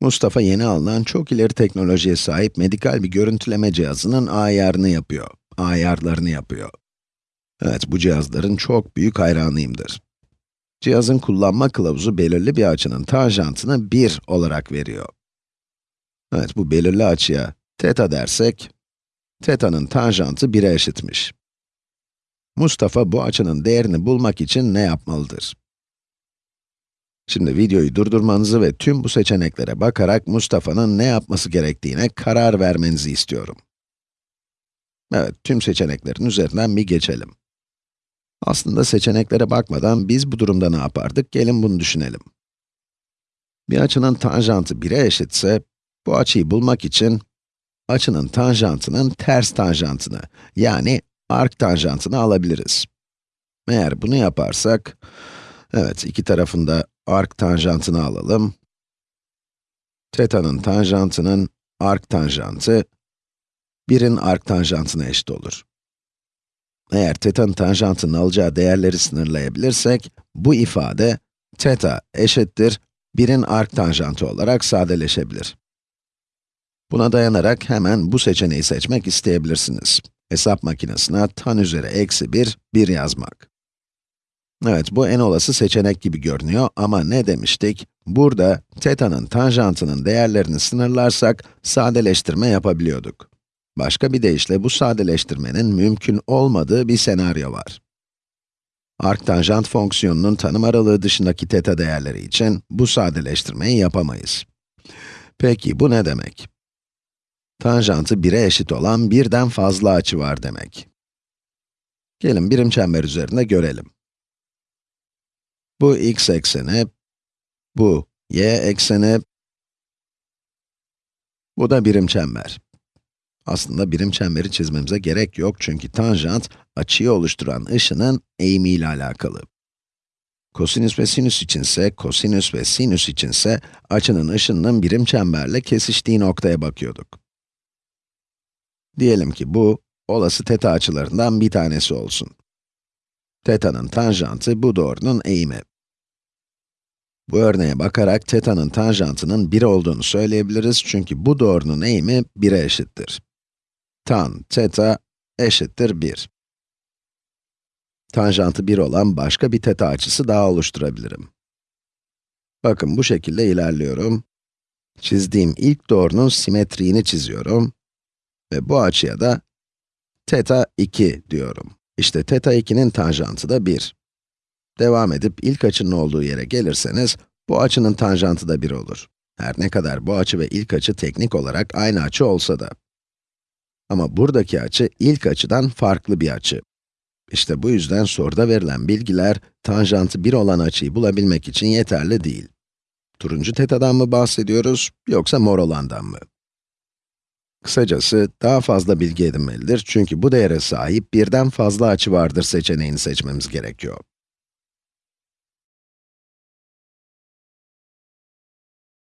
Mustafa yeni alınan çok ileri teknolojiye sahip medikal bir görüntüleme cihazının ayarını yapıyor, ayarlarını yapıyor. Evet, bu cihazların çok büyük hayranıyımdır. Cihazın kullanma kılavuzu belirli bir açının tanjantını 1 olarak veriyor. Evet, bu belirli açıya teta dersek, teta'nın tanjantı 1'e eşitmiş. Mustafa bu açının değerini bulmak için ne yapmalıdır? Şimdi videoyu durdurmanızı ve tüm bu seçeneklere bakarak Mustafa'nın ne yapması gerektiğine karar vermenizi istiyorum. Evet, tüm seçeneklerin üzerinden bir geçelim. Aslında seçeneklere bakmadan biz bu durumda ne yapardık? Gelin bunu düşünelim. Bir açının tanjantı 1'e eşitse, bu açıyı bulmak için açının tanjantının ters tanjantını, yani ark tanjantını alabiliriz. Eğer bunu yaparsak, evet iki tarafında ark tanjantını alalım. Teta'nın tanjantının ark tanjantı, 1'in ark tanjantına eşit olur. Eğer teta'nın tanjantının alacağı değerleri sınırlayabilirsek, bu ifade teta eşittir 1'in ark tanjantı olarak sadeleşebilir. Buna dayanarak hemen bu seçeneği seçmek isteyebilirsiniz. Hesap makinesine tan üzeri eksi 1, 1 yazmak. Evet, bu en olası seçenek gibi görünüyor ama ne demiştik? Burada teta'nın tanjantının değerlerini sınırlarsak sadeleştirme yapabiliyorduk. Başka bir deyişle bu sadeleştirmenin mümkün olmadığı bir senaryo var. Arctanjant fonksiyonunun tanım aralığı dışındaki teta değerleri için bu sadeleştirmeyi yapamayız. Peki bu ne demek? Tanjantı 1'e eşit olan birden fazla açı var demek. Gelin birim çember üzerinde görelim. Bu x ekseni, bu y ekseni, bu da birim çember. Aslında birim çemberi çizmemize gerek yok çünkü tanjant, açıyı oluşturan ışının eğimiyle alakalı. Kosinüs ve sinüs içinse, kosinüs ve sinüs içinse, açının ışınının birim çemberle kesiştiği noktaya bakıyorduk. Diyelim ki bu, olası teta açılarından bir tanesi olsun. Teta'nın tanjantı bu doğrunun eğimi. Bu örneğe bakarak teta'nın tanjantının 1 olduğunu söyleyebiliriz çünkü bu doğrunun eğimi 1'e eşittir. Tan teta eşittir 1. Tanjantı 1 olan başka bir teta açısı daha oluşturabilirim. Bakın bu şekilde ilerliyorum. Çizdiğim ilk doğrunun simetriğini çiziyorum. Ve bu açıya da teta 2 diyorum. İşte teta 2'nin tanjantı da 1. Devam edip ilk açının olduğu yere gelirseniz, bu açının tanjantı da 1 olur. Her ne kadar bu açı ve ilk açı teknik olarak aynı açı olsa da. Ama buradaki açı ilk açıdan farklı bir açı. İşte bu yüzden soruda verilen bilgiler, tanjantı 1 olan açıyı bulabilmek için yeterli değil. Turuncu tetadan mı bahsediyoruz, yoksa mor olandan mı? Kısacası, daha fazla bilgi edinmelidir çünkü bu değere sahip birden fazla açı vardır seçeneğini seçmemiz gerekiyor.